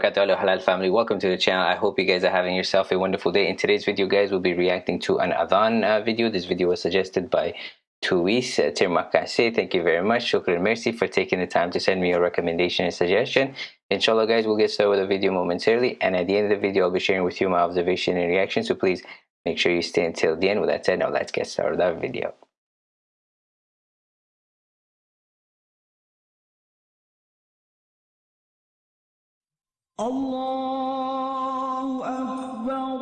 halal family welcome to the channel i hope you guys are having yourself a wonderful day in today's video guys we'll be reacting to an adhan uh, video this video was suggested by Tuis uh. Thank you very much. Shukran Mercy for taking the time to send me a recommendation and suggestion. Inshallah guys, we'll get started with the video momentarily and at the end of the video I'll be sharing with you my observation and reaction. So please make sure you stay until the end. With that said, now let's get started with that video. الله أكبر.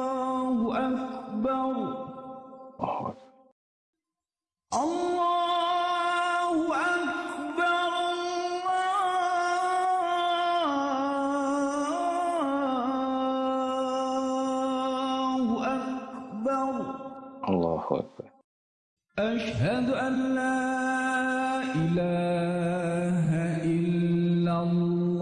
الله أكبر. الله أكبر. الله أكبر. أشهد أن لا إله إلا الله.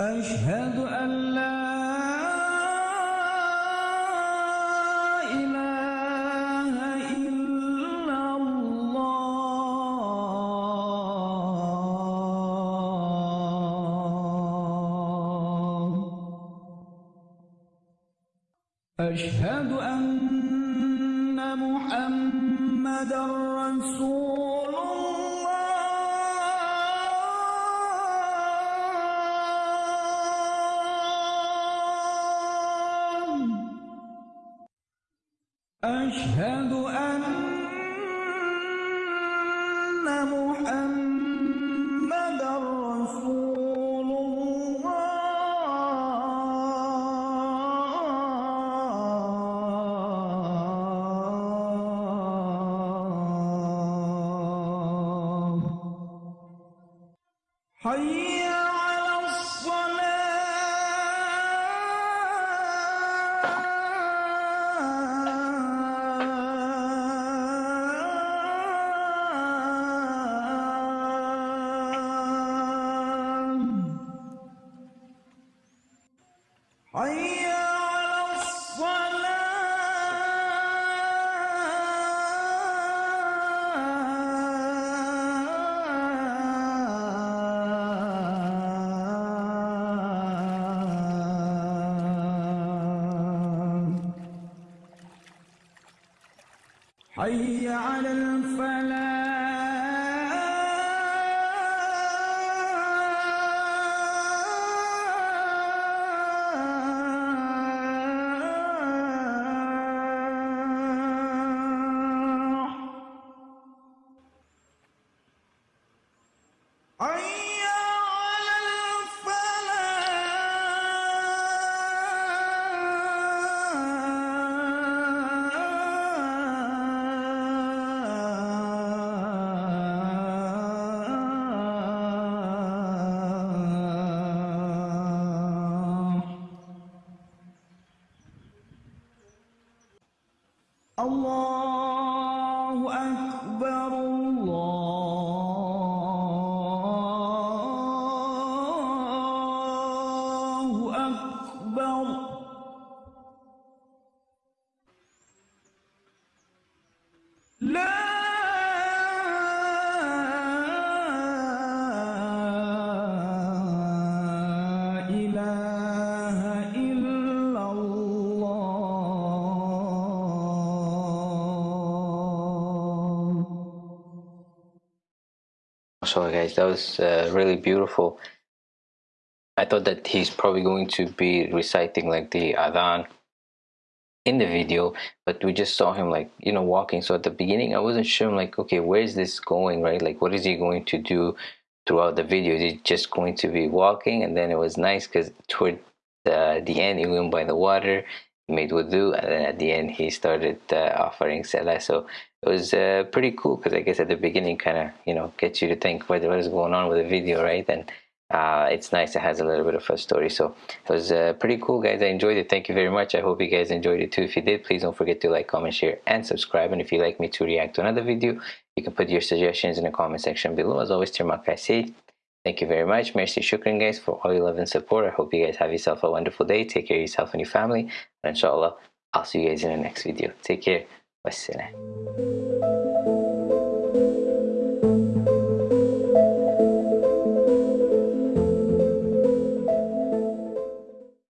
أشهد أن لا أشهد أن محمدا رسول الله. أشهد أن محمدا Aí حي على الفلاح. So guys that was uh, really beautiful. I thought that he's probably going to be reciting like the adhan in the video, but we just saw him like you know walking. So at the beginning, I wasn't sure. I'm like, okay, where is this going? Right? Like, what is he going to do throughout the video? Is he just going to be walking? And then it was nice because toward the, the end, he went by the water, made wudu, and then at the end, he started uh, offering salah. So it was uh, pretty cool because I guess at the beginning, kind of you know gets you to think what what is going on with the video, right? And uh, it's nice. It has a little bit of a story. So it was uh, pretty cool, guys. I enjoyed it. Thank you very much. I hope you guys enjoyed it too. If you did, please don't forget to like, comment, share, and subscribe. And if you'd like me to react to another video, you can put your suggestions in the comment section below. As always. Thank you very much. Merci, shukran guys for all your love and support. I hope you guys have yourself a wonderful day. Take care of yourself and your family. And inshallah, I'll see you guys in the next video. Take care. Wassalam.